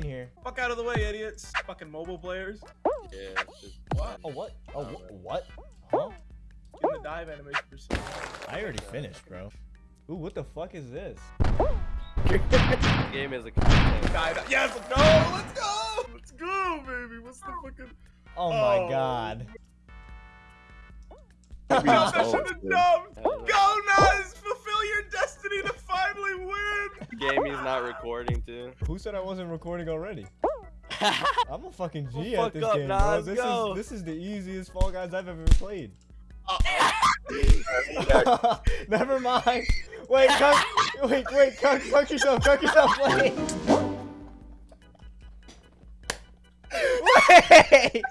in here. Fuck out of the way, idiots. Fucking mobile players. Yeah. it's just- What? Oh, what? Oh, Alright. wh- what? Huh? In the dive animation for some- I already finished, bro. Ooh, what the fuck is this? Game is a content. Dive. Yes, let's go. Let's go. Let's go, baby. What's the fucking? Oh my Oh. god. Jump that shit to jump. Hell no. Go, Nas. Fulfill destiny to finally win. Game he's not recording too. Who said I wasn't recording already? I'm a fucking G Well, at this up, game, bro. Nas, This go. is this is the easiest Fall Guys I've ever played. Never mind. Wait, cuck, wait, wait, cuck, cuck yourself, cuck yourself, wait. Wait!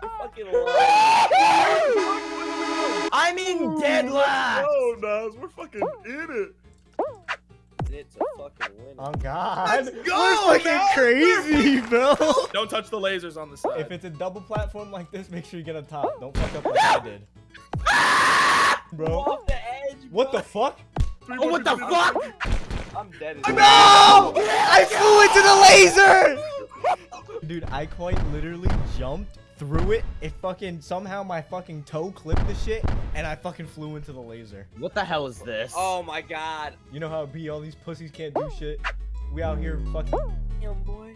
Fucking lying. I'm in dead last. Oh, Nas, we're fucking in it. It's a fucking win. Oh god. Let's We're fucking Nas, crazy, bro. Don't touch the lasers on the side. If it's a double platform like this, make sure you get on top. Don't fuck up like I did. Bro. Off the edge. What the fuck? Three Oh, more what the people- fuck? I'm dead. as No! I flew into the laser! Dude, I quite literally jumped through it. It fucking somehow my fucking toe clipped the shit and I fucking flew into the laser. What the hell is this? Oh my god. You know how it be all these pussies can't do shit. We out here fucking Damn boy.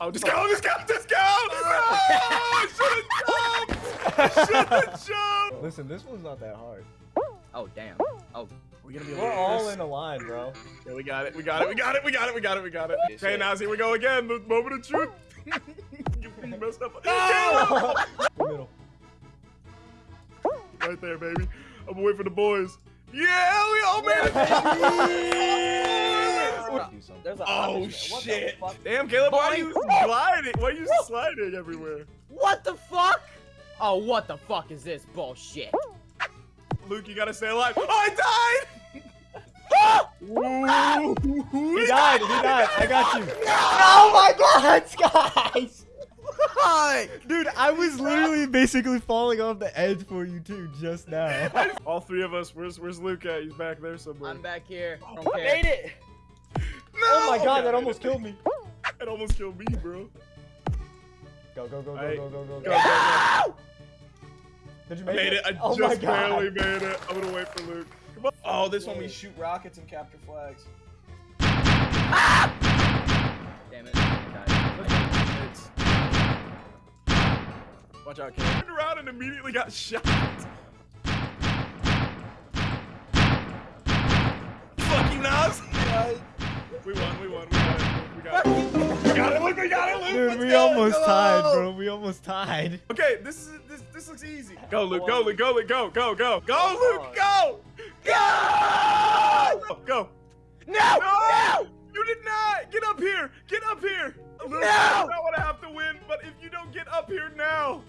Oh, just go, just go, just go! Ah, no! I should've jumped! I should've jumped! Listen, this one's not that hard. Oh damn. Oh. We're gonna be We're all in a line, bro. Yeah, we got it, we got it, we got it, we got it, we got it, we got it. Yes, Okay, now here we go again, the moment of truth. you messed up. the middle. Right there, baby. I'm gonna wait for the boys. Yeah, we all made it! Do. There's a Oh opposite. The shit! Damn, Caleb, why are you sliding? Why are you sliding everywhere? What the fuck? Oh, what the fuck is this bullshit? Luke, you gotta stay alive. Oh, I died! He died, he died. I got you. Oh my god, guys! Dude, I was literally basically falling off the edge for you too just now. All three of us. Where's Where's Luke at? He's back there somewhere. I'm back here. I I don't care. made it. No! Oh my god, that almost killed me. That almost killed me, bro. Go, go, go, go, Alright. go, go, go, Go, go. go, go. Did you I make made it. I Oh my just god. barely made it. I'm gonna wait for Luke. Come on. Oh, this one we shoot rockets and capture flags. Watch out, Caleb. Turned around and immediately got shot. Fucking Nas. We won. We won. We won. We got it. We got it. Luke. We got it, Luke. Dude, Let's we go. almost tied, bro. We almost tied. Okay, this is this this looks easy. Go, Luke. Go, Luke. Go, Luke. Go, go, go, go, Luke. Go. Go. Go. No! No! You did not! Get up here! Get up here! Luke, No! I don't want to have to win, but if you don't get up here now,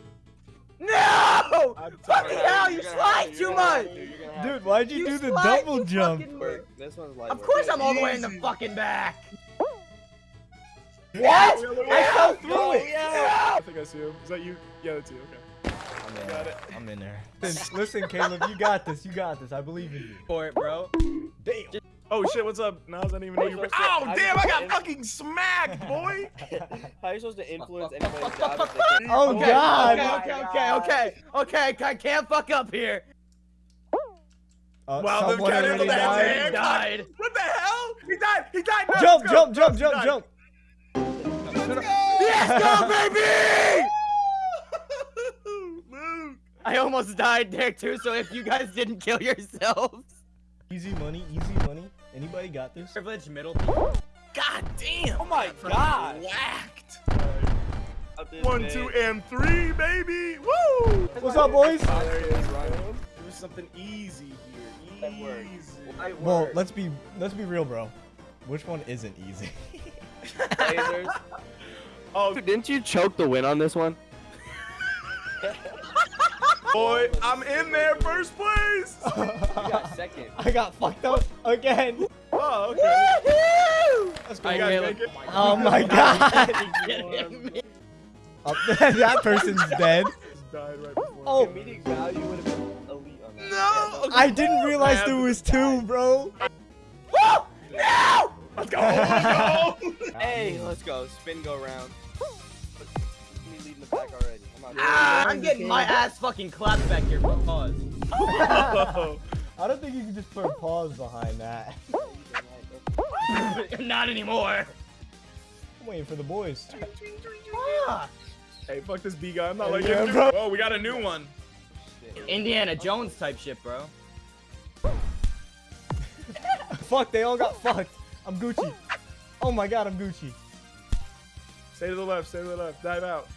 No! I'm Fucking hell, you slide too much! Dude, why'd you, You do the slide, double jump? Work. This one's like. Of course I'm all the way in the fucking back. What? Yeah, I fell through it. yeah. I think I see him. Is that you? Yeah, that's you. Okay. I'm in Got there. it. I'm in there. Listen, listen, Caleb, you got this. You got this. I believe in you. For it, bro. Damn. Oh shit, what's up? Nas, I didn't even know you were. What's? Oh How damn, I got fucking smacked, boy! How are you supposed to influence Fuck, fuck, anybody's job if they can't? Oh, okay, God. Okay, okay, okay, okay, okay. I can't fuck up here. Uh, Wow, Luke someone can't handle that died. hand. Died. What the hell? He died! He died! No, Jump, let's go. jump, jump, jump, jump. Let's go! Let's go, baby! Luke! I almost died there too, so if you guys didn't kill yourselves. Easy money, easy money. Anybody got this? Privileged middle God damn! Oh my god. Whacked! One, big. two, and three, baby! Woo! What's up, boys? Oh, there he is, Ryan. It something easy here. Easy. It Well, let's be let's be real, bro. Which one isn't easy? Oh, Dude, didn't you choke the win on this one? Boy, I'm in there first place! You got second. I got fucked up again. Oh, okay. Let's I oh You guys make it? Oh my god. kidding me? Oh, that person's dead. Died right. Oh. Comedic value would have been elite on that. No! I didn't realize there was this guy. two, bro. Let's go. Let's go. Hey, let's go. Spin go round. Me leading the pack already. I'm Ah, I'm getting my ass fucking clapped back here for pause. I don't think you can just put a pause behind that. Not anymore. I'm waiting for the boys. Ah, hey, fuck this B guy. I'm not like Yeah, him. bro. Oh, we got a new one. Indiana Jones type shit, bro. Fuck, they all got fucked. I'm Gucci. Oh my god, I'm Gucci. Stay to the left. Stay to the left. Dive out.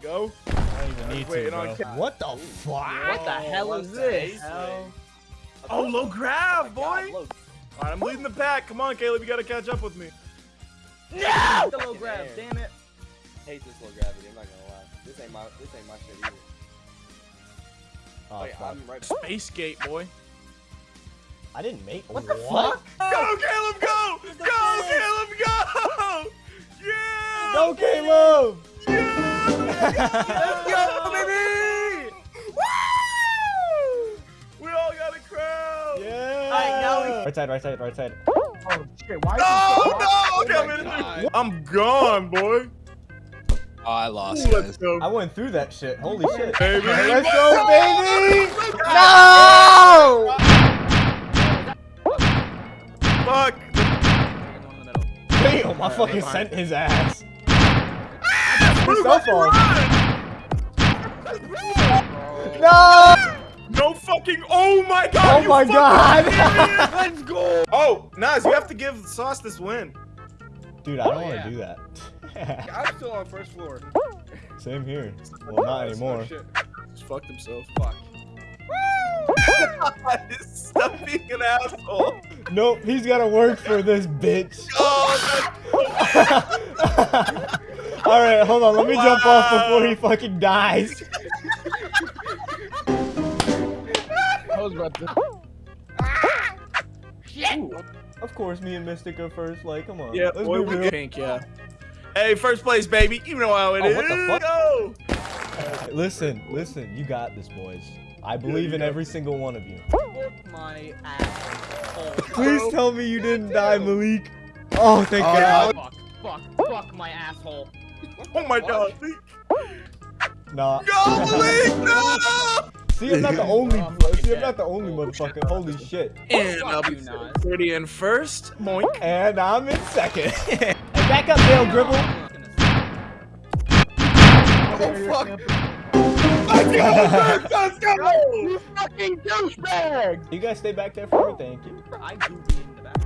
There you go. I don't even need to, bro. What the fuck? What the hell what is this? hell? Oh, low oh, grab, oh boy. God, look. All right, I'm leading the pack. Come on, Caleb. You gotta catch up with me. No! The low grab, damn it. hate this low gravity. I'm not gonna lie. This ain't my. This ain't my shit either. Oh, Wait, fuck. I'm right. Space gate, boy. I didn't make What the what? fuck? Go, Caleb. Go. Go, Caleb. Go. Yeah. Go, Caleb! Let's go, baby. We all got a crowd. Yeah! Alright, now we- Right side, right side, right side. Oh shit, why No, this no. Okay, Oh I'm my in I'm gone, boy. Oh, I lost, Ooh, let's guys. go. I went through that shit. Holy shit. Baby. Let's go, baby! No! Fuck. Damn, I fucking sent his ass. Move so up far. and run. No! No fucking. Oh my god. Oh my god! Let's go. Oh, Nas, you have to give Sauce this win. Dude, I don't Oh, want to yeah. do that. I'm still on first floor. Same here. Well, not anymore. Shit. Just fucked himself. Fuck. Stop being an asshole. Nope, he's gotta work for this bitch. Oh, Alright, hold on, let me jump off before he fucking dies. I was about to. Of course, me and Mystic are first. Like, come on. yeah, let's boy, be we real. pink, yeah. Hey, first place, baby. You know how it Oh, is. what the fuck? Go. Listen, listen, you got this, boys. I believe you in got every single one of you. My ass. Please tell me you didn't die, Malik. Oh, thank Oh, God. Fuck, fuck, fuck my asshole. Oh my god. Nah. Go, Malik, no! See, I'm not the only. Oh, See, I'm not the only motherfucker. Holy shit. And I'll be you, Nas. 30 in first. Moink. And I'm in second. back up, Dale Gribble. Oh fuck. Let's go! Let's go! You fucking douchebag. You guys stay back there for me, thank you. I do be in the back.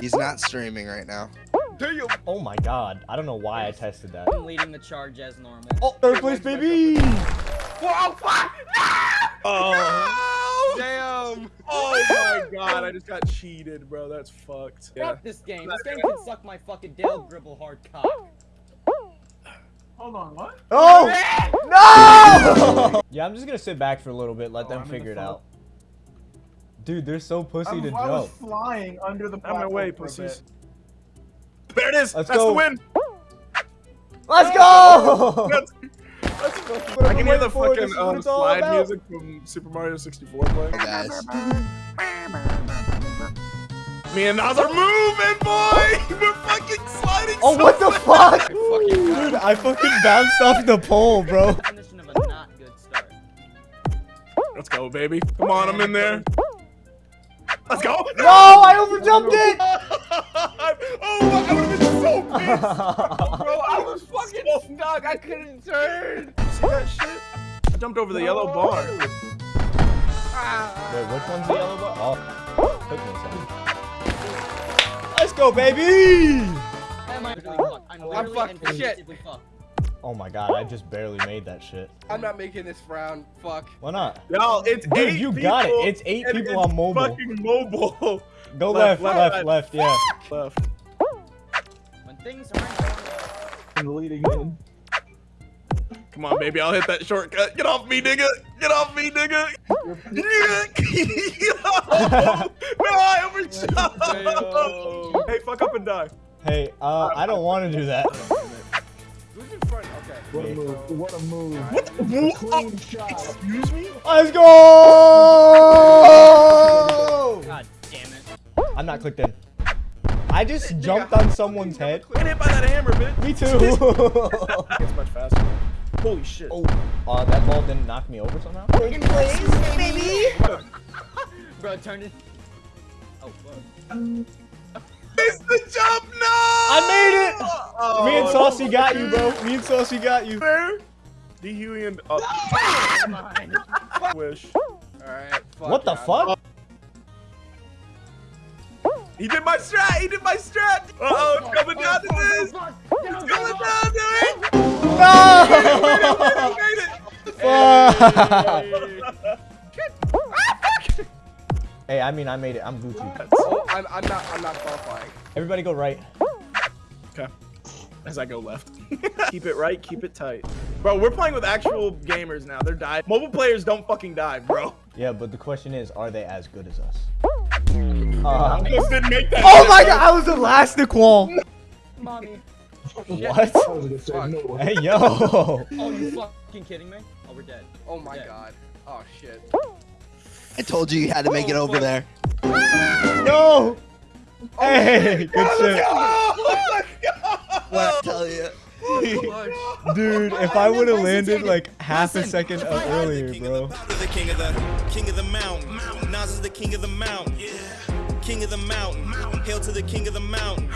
He's not streaming right now. Do you? Oh my god, I don't know why I tested that. I'm leading the charge as normal. Oh, third place, baby! Whoa, fuck! Oh. Damn. Oh my god, I just got cheated, bro. That's fucked. Yeah. Fuck this game. This game can suck my fucking Dale Gribble hard cock. Hold on, what? Oh! No! yeah, I'm just gonna sit back for a little bit, let Oh, them I'm in figure it out. Dude, they're so pussy I'm, to I was jump. flying under the Out of my platform way, for a pussies. Bit. There it is. Let's That's go. the win. Let's go! That's, that's What I can hear the waiting for? This fucking um, slide about. music from Super Mario 64 playing. Hey, guys. Me and Nas are moving, boy! We're fucking sliding Oh, so what the fast. fuck? Dude, I fucking bounced off the pole, bro. Definition of a not good start. Let's go, baby. Come on, I'm in there. Let's go. No, I overjumped it! oh my, I would have been so pissed. Bro, I was fucking stuck. I couldn't turn. See that shit? I jumped over the yellow bar. Wait, which one's the yellow bar? Oh, took me a second. Let's go, baby! I literally fucked? I'm literally fucked. Shit. Oh my god, I just barely made that shit. I'm not making this round. Fuck. Why not? Y'all, it's Dude, eight you got it. It's eight people it's on mobile. Fucking mobile. Go Left, left, left, left, left, yeah. Left. When things aren't going And leading in. Come on, baby. I'll hit that shortcut. Get off me, nigga. Get off me, nigga. no, I overshot. Hey, fuck up and die. Hey, uh, I don't want to do that. Who's in front? Okay. What a move. What a move. What? Clean shot. Excuse me? Let's go! God damn it. I'm not clicked in. I just jumped on someone's head. Get hit by that hammer, bitch. Me too. It's much faster. Holy shit. oh, uh, that ball didn't knock me over somehow. Bro, turn it. Oh, fuck. It's the jump, no! I made it. Oh, Me and Saucy got you, bro. Me and Saucy got you. Fair. D Huey and uh, wish. Alright, fuck What the yeah. fuck? He did my strat. He did my strat. Uh oh, it's coming down to this. It's coming down to it. No! hey, I mean, I made it. I'm Gucci. Oh, I'm, I'm not. I'm not qualifying. Everybody go right. Okay. As I go left. keep it right, keep it tight. Bro, we're playing with actual gamers now. They're dying. Mobile players don't fucking die, bro. Yeah, but the question is, are they as good as us? Uh, Just didn't make that. oh my god, I was elastic wall. Mommy. What? I was gonna say no. Hey, yo. Oh, you fucking kidding me? Oh, we're dead. Oh my Yeah. god. Oh shit. I told you you had to make it over there. No. Hey, good shit. Oh my god. What I tell you? Dude, if I would have landed like half a second if I had earlier, bro. The, the king of the king of the mountain. Nas is the king of the mountain. Yeah. King of the mountain. Hail to the king of the mountain.